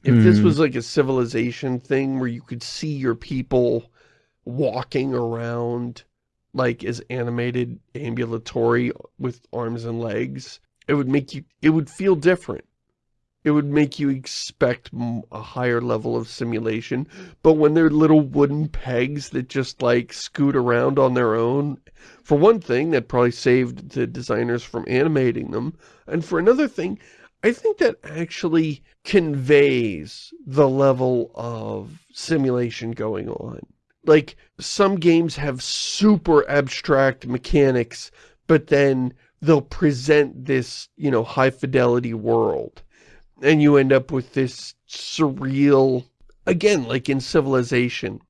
If this Mm. was like a civilization thing where you could see your people walking around like as animated ambulatory with arms and legs, it would make you, it would feel different. it would make you expect a higher level of simulation. But when they're little wooden pegs that just like scoot around on their own, for one thing, that probably saved the designers from animating them. And for another thing, I think that actually conveys the level of simulation going on. Like, some games have super abstract mechanics, but then they'll present this, you know, high fidelity world. And you end up with this surreal, again, like in Civilization,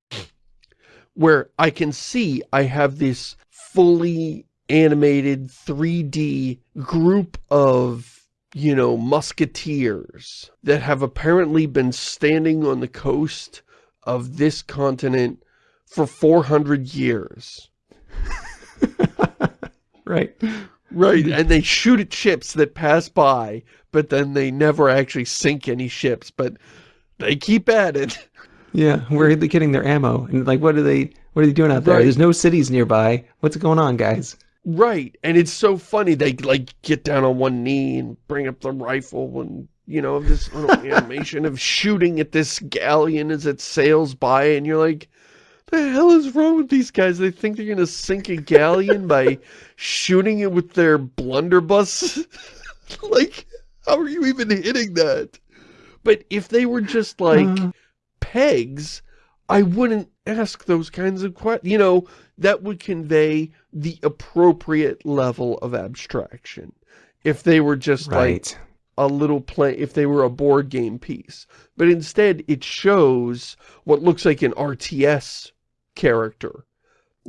where I can see I have this fully animated 3D group of, you know, musketeers that have apparently been standing on the coast of this continent for 400 years. right. Right, and they shoot at ships that pass by, but then they never actually sink any ships, but they keep at it. Yeah, where are they getting their ammo? And like, what are they, what are they doing out there? Right. There's no cities nearby. What's going on, guys? Right, and it's so funny. They like get down on one knee and bring up the rifle and, you know, this little animation of shooting at this galleon as it sails by, and you're like, the hell is wrong with these guys? They think they're going to sink a galleon by shooting it with their blunderbuss? like, how are you even hitting that? But if they were just like uh. pegs, I wouldn't ask those kinds of questions. You know, that would convey the appropriate level of abstraction. If they were just right. like a little play, if they were a board game piece. But instead, it shows what looks like an RTS character.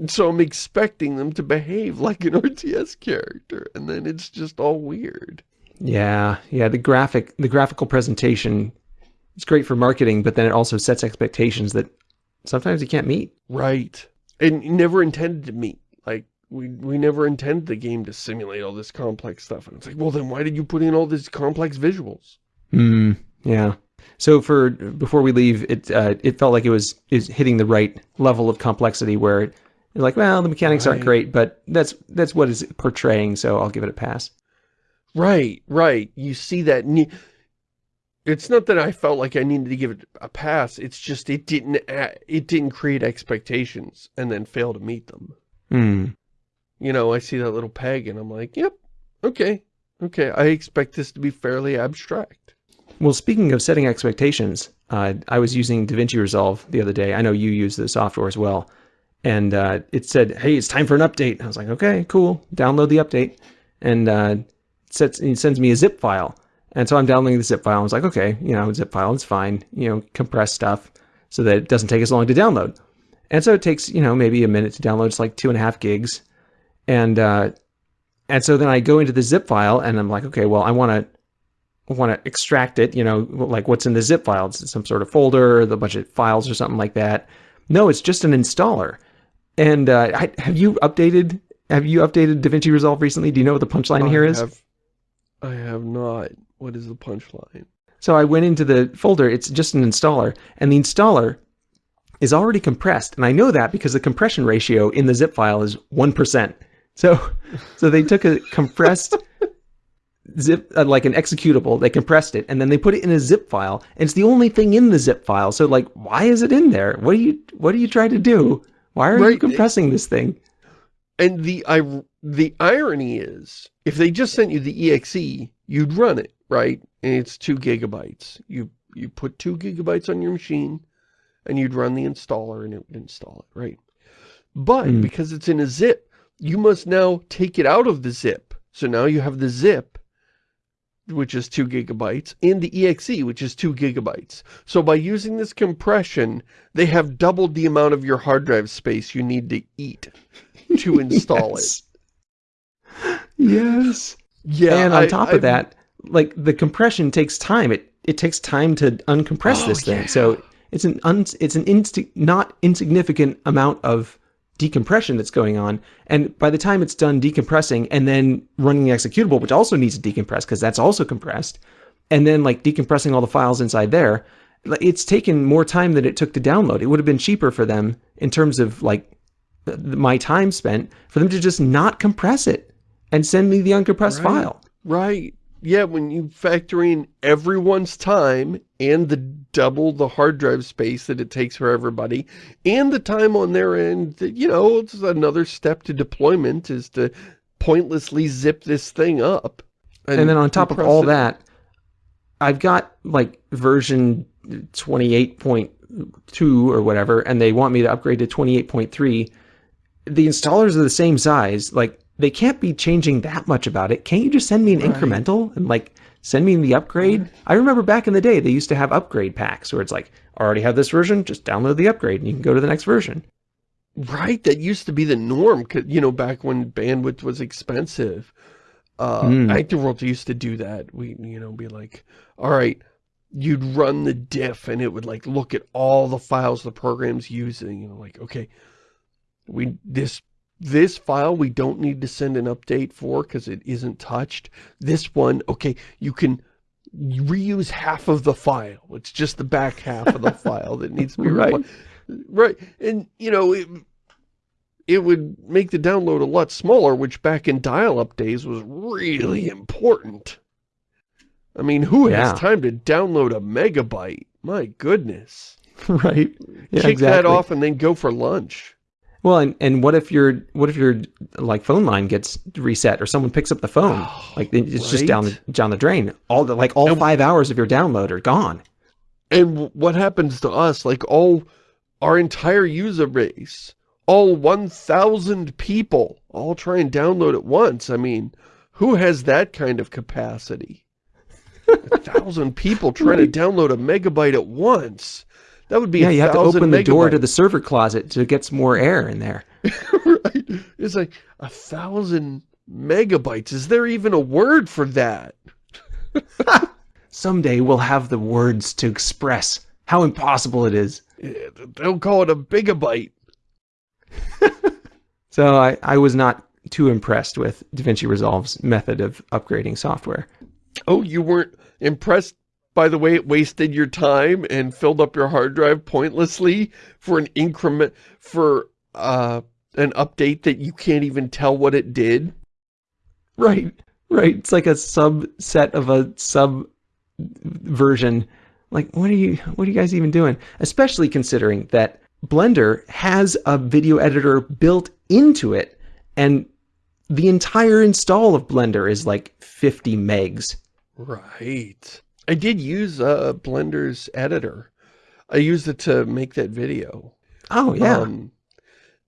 so I'm expecting them to behave like an RTS character, and then it's just all weird. Yeah, yeah, the graphic, the graphical presentation, it's great for marketing, but then it also sets expectations that sometimes you can't meet. Right. And never intended to meet. Like, we, we never intended the game to simulate all this complex stuff. And it's like, well, then why did you put in all these complex visuals? Hmm, yeah. So for before we leave, it uh, it felt like it was is hitting the right level of complexity where it's like, well, the mechanics right. aren't great, but that's that's what is portraying, so I'll give it a pass. Right, right. You see that. It's not that I felt like I needed to give it a pass. It's just it didn't it didn't create expectations and then fail to meet them. Hmm. You know, I see that little peg and I'm like, yep, okay, okay. I expect this to be fairly abstract. Well, speaking of setting expectations, uh, I was using DaVinci Resolve the other day. I know you use the software as well. And uh, it said, hey, it's time for an update. I was like, okay, cool. Download the update. And uh, it, sets, it sends me a zip file. And so I'm downloading the zip file. I was like, okay, you know, zip file, it's fine. You know, compress stuff so that it doesn't take as long to download. And so it takes, you know, maybe a minute to download. It's like two and a half gigs. And, uh, and so then I go into the zip file and I'm like, okay, well, I want to want to extract it, you know, like what's in the zip file, it's some sort of folder, a bunch of files or something like that. No, it's just an installer. And uh, I, have you updated have you updated DaVinci Resolve recently? Do you know what the punchline here is? Have, I have not. What is the punchline? So I went into the folder, it's just an installer, and the installer is already compressed. And I know that because the compression ratio in the zip file is 1%. So, so they took a compressed zip uh, like an executable they compressed it and then they put it in a zip file and it's the only thing in the zip file. So like why is it in there? What are you what are you trying to do? Why are right. you compressing this thing? And the I, the irony is if they just sent you the exe you'd run it right? And it's two gigabytes. You you put two gigabytes on your machine and you'd run the installer and it would install it right? But mm. because it's in a zip you must now take it out of the zip. So now you have the zip which is 2 gigabytes, and the exe, which is 2 gigabytes. So by using this compression, they have doubled the amount of your hard drive space you need to eat to install yes. it. Yes. Yeah. And on I, top I, of that, like the compression takes time. It it takes time to uncompress oh, this thing. Yeah. So it's an un, it's an inst not insignificant amount of decompression that's going on. And by the time it's done decompressing and then running the executable, which also needs to decompress because that's also compressed, and then like decompressing all the files inside there, it's taken more time than it took to download. It would have been cheaper for them in terms of like my time spent for them to just not compress it and send me the uncompressed right. file. Right. Yeah, when you factor in everyone's time and the double the hard drive space that it takes for everybody and the time on their end, you know, it's another step to deployment is to pointlessly zip this thing up. And, and then on top of all it. that, I've got like version 28.2 or whatever, and they want me to upgrade to 28.3. The installers are the same size. Like, they can't be changing that much about it. Can't you just send me an right. incremental and like send me the upgrade? I remember back in the day, they used to have upgrade packs where it's like, I already have this version, just download the upgrade and you can go to the next version. Right, that used to be the norm, you know, back when bandwidth was expensive. Uh, mm. World used to do that. We, you know, be like, all right, you'd run the diff and it would like look at all the files the program's using, you know, like, okay, we, this this file we don't need to send an update for because it isn't touched. This one, okay, you can reuse half of the file. It's just the back half of the file that needs to be right. Right. And, you know, it, it would make the download a lot smaller, which back in dial-up days was really important. I mean, who yeah. has time to download a megabyte? My goodness. Right. Yeah, Kick exactly. that off and then go for lunch. Well, and, and what if your what if your like phone line gets reset or someone picks up the phone? Oh, like it's right? just down the down the drain. All the like all and, five hours of your download are gone. And what happens to us? Like all our entire user base, all 1,000 people, all try and download at once. I mean, who has that kind of capacity? a thousand people trying right. to download a megabyte at once. That would be yeah. you have to open the door to the server closet to get some more air in there. right. It's like a thousand megabytes. Is there even a word for that? Someday we'll have the words to express how impossible it is. Eh, They'll call it a bigabyte. so I, I was not too impressed with DaVinci Resolve's method of upgrading software. Oh, you weren't impressed by the way it wasted your time and filled up your hard drive pointlessly for an increment, for uh, an update that you can't even tell what it did? Right, right. It's like a subset of a sub version. Like, what are you, what are you guys even doing? Especially considering that Blender has a video editor built into it and the entire install of Blender is like 50 megs. Right. I did use uh, Blender's editor. I used it to make that video. Oh, yeah. Um,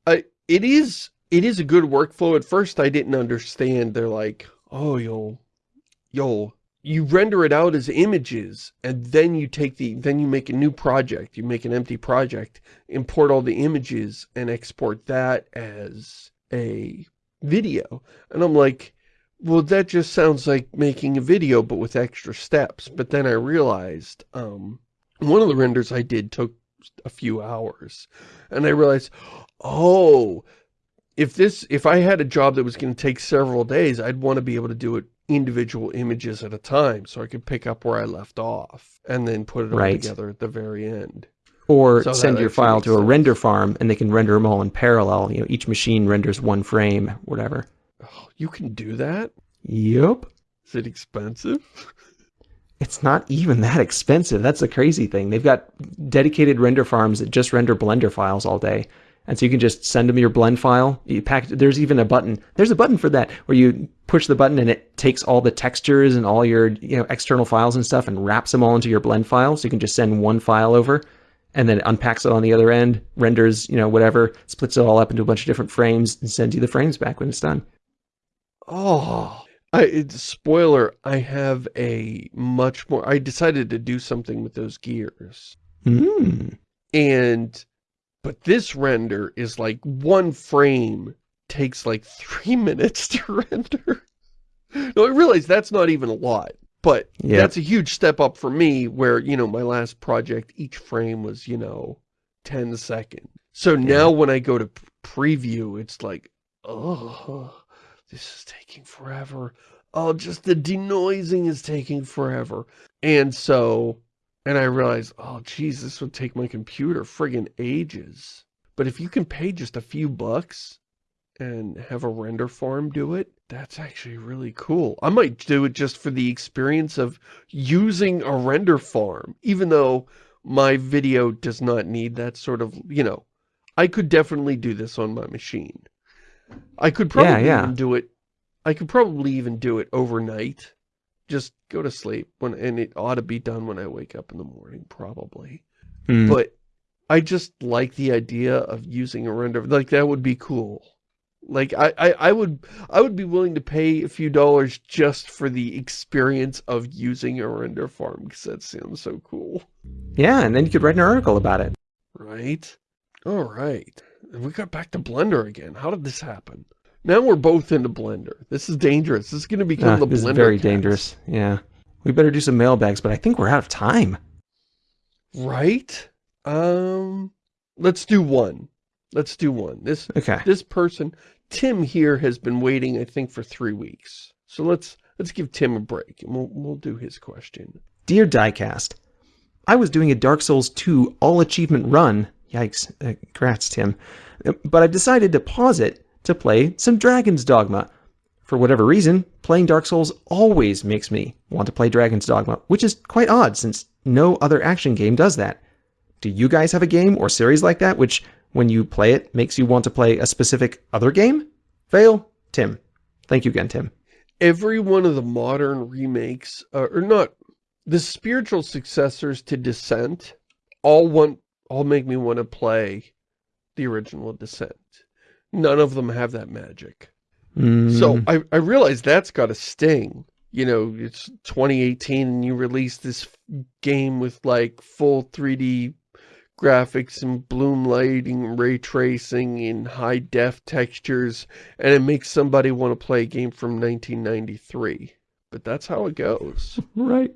I, it is it is a good workflow. At first, I didn't understand. They're like, oh, you'll, you'll, you render it out as images, and then you take the, then you make a new project. You make an empty project, import all the images, and export that as a video. And I'm like, well, that just sounds like making a video, but with extra steps. But then I realized, um, one of the renders I did took a few hours. And I realized, oh, if this, if I had a job that was going to take several days, I'd want to be able to do it individual images at a time so I could pick up where I left off and then put it all right. together at the very end. Or so send your file to sense. a render farm and they can render them all in parallel. You know, each machine renders one frame, whatever. Oh, you can do that? Yep. Is it expensive? It's not even that expensive. That's the crazy thing. They've got dedicated render farms that just render Blender files all day. And so you can just send them your blend file. You pack, there's even a button. There's a button for that where you push the button and it takes all the textures and all your you know external files and stuff and wraps them all into your blend file. So you can just send one file over and then it unpacks it on the other end, renders, you know, whatever, splits it all up into a bunch of different frames and sends you the frames back when it's done. Oh, I, spoiler, I have a much more, I decided to do something with those gears. Mm. And, but this render is like one frame takes like three minutes to render. no, I realize that's not even a lot. But yep. that's a huge step up for me where, you know, my last project, each frame was, you know, 10 seconds. So now when I go to preview, it's like, oh, this is taking forever. Oh, just the denoising is taking forever. And so, and I realized, oh, geez, this would take my computer friggin' ages. But if you can pay just a few bucks and have a render farm do it, that's actually really cool. I might do it just for the experience of using a render farm, even though my video does not need that sort of, you know, I could definitely do this on my machine. I could probably Yeah, yeah. even do it, I could probably even do it overnight. Just go to sleep when, and it ought to be done when I wake up in the morning, probably. Hmm. But I just like the idea of using a render, like that would be cool. Like I, I, I would I would be willing to pay a few dollars just for the experience of using a render farm because that sounds so cool. yeah, and then you could write an article about it. Right? All right. We got back to Blender again. How did this happen? Now we're both into Blender. This is dangerous. This is going to become Ah, the this Blender is very cast. dangerous. Yeah. We better do some mailbags, but I think we're out of time. Right? Um, let's do one. Let's do one. This Okay. this person, Tim here, has been waiting, I think, for three weeks. So let's let's give Tim a break, and we'll we'll do his question. Dear Diecast, I was doing a Dark Souls 2 all achievement run. Yikes. Uh, congrats, Tim. Uh, But I've decided to pause it to play some Dragon's Dogma. For whatever reason, playing Dark Souls always makes me want to play Dragon's Dogma, which is quite odd since no other action game does that. Do you guys have a game or series like that which, when you play it, makes you want to play a specific other game? Fail, Tim. Thank you again, Tim. Every one of the modern remakes, uh, or not, the spiritual successors to Descent, all want all make me want to play the original Descent. None of them have that magic. So Mm, I, I realize that's got a sting. You know, it's 2018 and you release this game with like full 3D graphics and bloom lighting, ray tracing and high def textures, and it makes somebody want to play a game from 1993. But that's how it goes. right.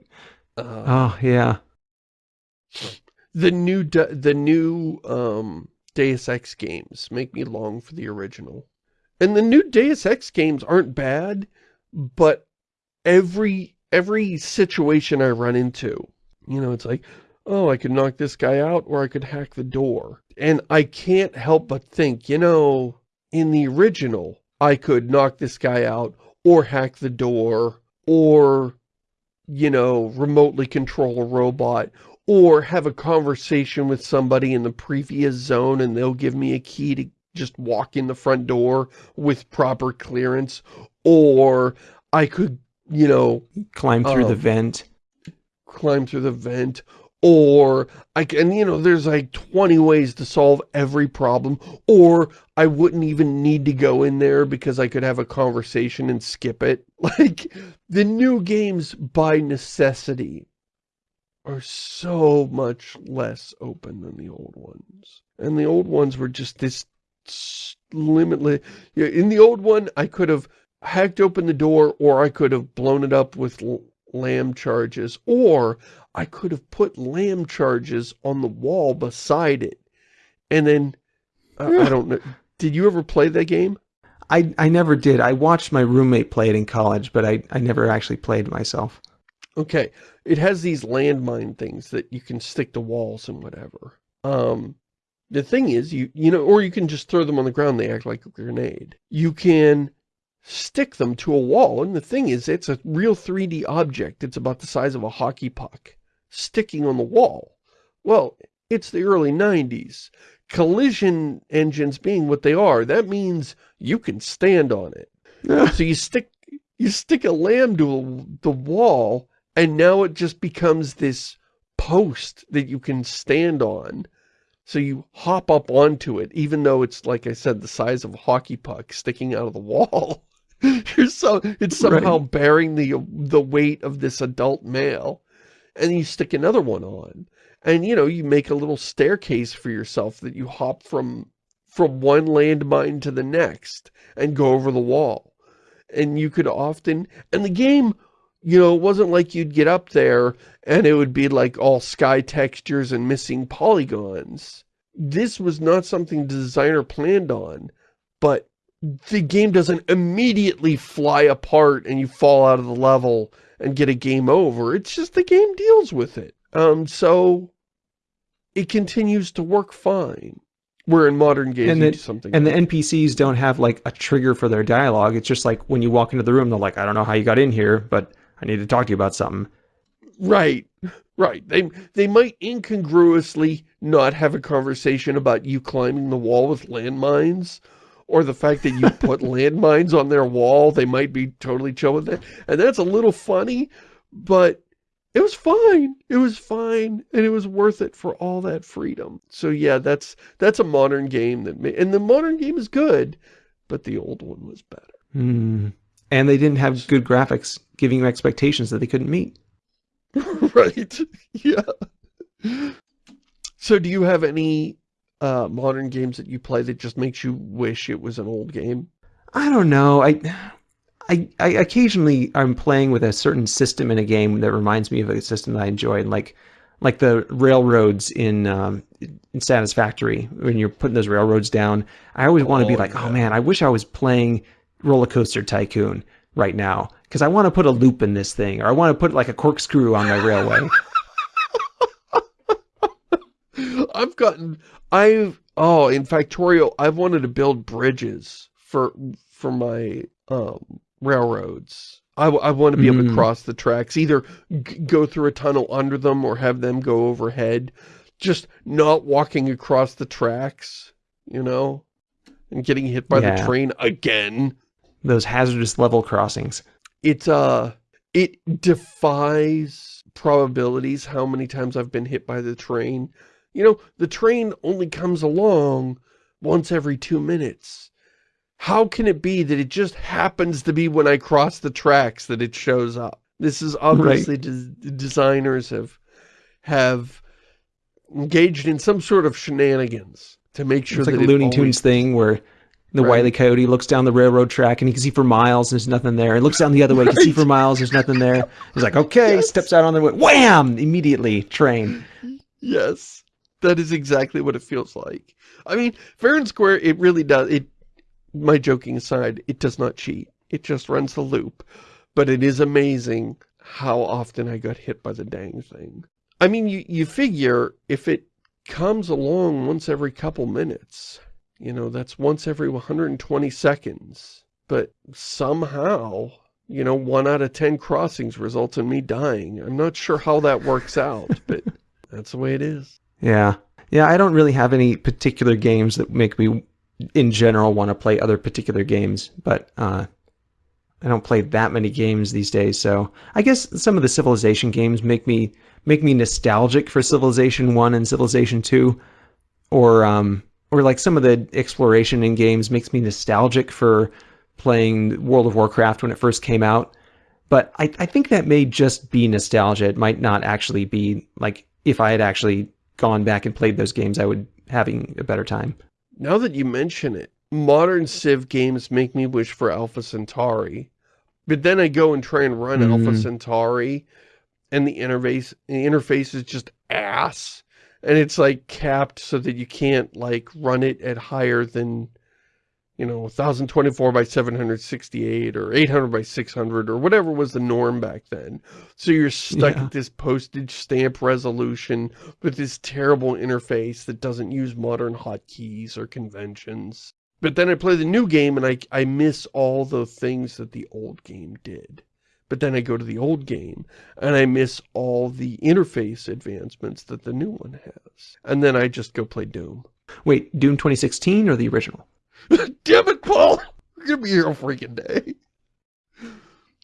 Uh, Oh, yeah. The new the new um Deus Ex games make me long for the original. And the new Deus Ex games aren't bad, but every every situation I run into, you know, it's like, oh, I could knock this guy out or I could hack the door. And I can't help but think, you know, in the original, I could knock this guy out or hack the door or, you know, remotely control a robot or have a conversation with somebody in the previous zone and they'll give me a key to just walk in the front door with proper clearance, or I could, you know, Climb through the Um, vent. climb through the vent, or I can, you know, there's like 20 ways to solve every problem, or I wouldn't even need to go in there because I could have a conversation and skip it. Like, the new games by necessity are so much less open than the old ones. And the old ones were just this limitless. In the old one, I could have hacked open the door or I could have blown it up with LAM charges or I could have put LAM charges on the wall beside it. And then, uh, I don't know. Did you ever play that game? I, I never did. I watched my roommate play it in college, but I, I never actually played myself. Okay, it has these landmine things that you can stick to walls and whatever. Um, the thing is, you you know, or you can just throw them on the ground, they act like a grenade. You can stick them to a wall, and the thing is, it's a real 3D object. It's about the size of a hockey puck, sticking on the wall. Well, it's the early 90s. Collision engines being what they are, that means you can stand on it. So you stick you stick a LAM to a, the wall, and now it just becomes this post that you can stand on. So you hop up onto it, even though it's, like I said, the size of a hockey puck sticking out of the wall. You're so it's somehow bearing the the weight of this adult male. And you stick another one on. And, you know, you make a little staircase for yourself that you hop from from one landmine to the next and go over the wall. And you could often, and the game, you know, it wasn't like you'd get up there and it would be like all sky textures and missing polygons. This was not something the designer planned on, but the game doesn't immediately fly apart and you fall out of the level and get a game over. It's just the game deals with it. Um, so it continues to work fine Where in modern games, And the- something. And the NPCs don't have like a trigger for their dialogue. It's just like when you walk into the room, they're like, I don't know how you got in here, but I need to talk to you about something. Right, right. They they might incongruously not have a conversation about you climbing the wall with landmines, or the fact that you put landmines on their wall. They might be totally chill with it, and that's a little funny, but it was fine. It was fine, and it was worth it for all that freedom. So yeah, that's that's a modern game that, and the modern game is good, but the old one was better. Hmm. And they didn't have good graphics, giving you expectations that they couldn't meet. right. Yeah. So do you have any uh, modern games that you play that just makes you wish it was an old game? I don't know. I, I, I occasionally I'm playing with a certain system in a game that reminds me of a system that I enjoyed, like like the railroads in um, in Satisfactory. When you're putting those railroads down, I always want to be Oh, like, yeah. oh man, I wish I was playing Roller Coaster Tycoon right now because I want to put a loop in this thing, or I want to put like a corkscrew on my railway. I've gotten, I've, oh, in Factorio, I've wanted to build bridges for, for my, um, railroads. I, I want to be able to Mm. cross the tracks, either g go through a tunnel under them or have them go overhead. Just not walking across the tracks, you know, and getting hit by the train again. Those hazardous level crossings. It, uh, it defies probabilities how many times I've been hit by the train. You know, the train only comes along once every two minutes. How can it be that it just happens to be when I cross the tracks that it shows up? This is obviously des designers have have engaged in some sort of shenanigans to make sure It's like that a Looney Tunes thing where the Right. Wile E. Coyote looks down the railroad track and he can see for miles, and there's nothing there. He looks down the other way, he can see for miles, there's nothing there. He's like, okay, Yes. steps out on the way, wham! Immediately, train. Yes, that is exactly what it feels like. I mean, fair and square, it really does. It, my joking aside, it does not cheat. It just runs the loop. But it is amazing how often I got hit by the dang thing. I mean, you, you figure if it comes along once every couple minutes, you know, that's once every 120 seconds. But somehow, you know, one out of 10 crossings results in me dying. I'm not sure how that works out, but that's the way it is. Yeah. Yeah, I don't really have any particular games that make me, in general, want to play other particular games, but uh, I don't play that many games these days, so I guess some of the Civilization games make me make me nostalgic for Civilization 1 and Civilization 2, or um, or like some of the exploration in games makes me nostalgic for playing World of Warcraft when it first came out. But I, I think that may just be nostalgia. It might not actually be like if I had actually gone back and played those games, I would having a better time. Now that you mention it, modern Civ games make me wish for Alpha Centauri. But then I go and try and run Alpha Mm. Centauri, and the interface the interface is just ass. And it's like capped so that you can't like run it at higher than, you know, 1024 by 768 or 800 by 600 or whatever was the norm back then. So you're stuck Yeah. at this postage stamp resolution with this terrible interface that doesn't use modern hotkeys or conventions. But then I play the new game and I, I miss all the things that the old game did. But then I go to the old game and I miss all the interface advancements that the new one has. And then I just go play Doom. Wait, Doom 2016 or the original? Damn it, Paul! Be here all freaking day.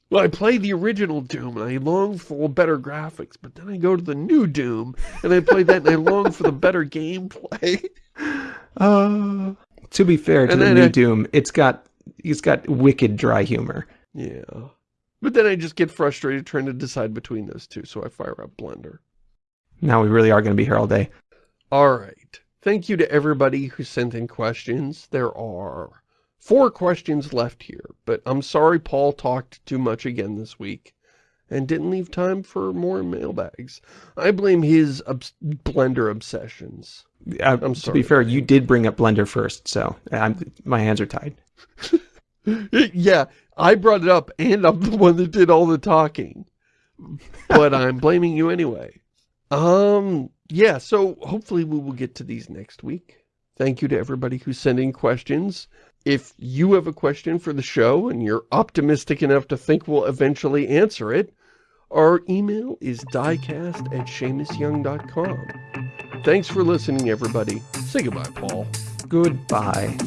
Well, I play the original Doom and I long for better graphics, but then I go to the new Doom and I play that and I long for the better gameplay. Uh, to be fair to And the new I- Doom, it's got it's got wicked dry humor. Yeah. But then I just get frustrated trying to decide between those two, so I fire up Blender. Now we really are going to be here all day. All right. Thank you to everybody who sent in questions. There are four questions left here, but I'm sorry Paul talked too much again this week and didn't leave time for more mailbags. I blame his obs Blender obsessions. Uh, I'm sorry. to be fair, you did bring up Blender first, so I'm, my hands are tied. yeah, I brought it up and I'm the one that did all the talking. But I'm blaming you anyway. Um, yeah, so hopefully we will get to these next week. Thank you to everybody who's sending questions. If you have a question for the show and you're optimistic enough to think we'll eventually answer it, our email is diecast at ShamusYoung.com. Thanks for listening, everybody. Say goodbye, Paul. Goodbye.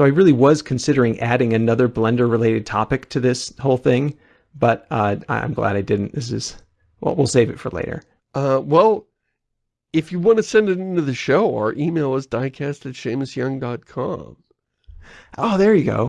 So I really was considering adding another Blender related topic to this whole thing, but uh, I'm glad I didn't. This is, well, we'll save it for later. Uh, well, if you want to send it into the show, our email is diecast at. Oh, there you go.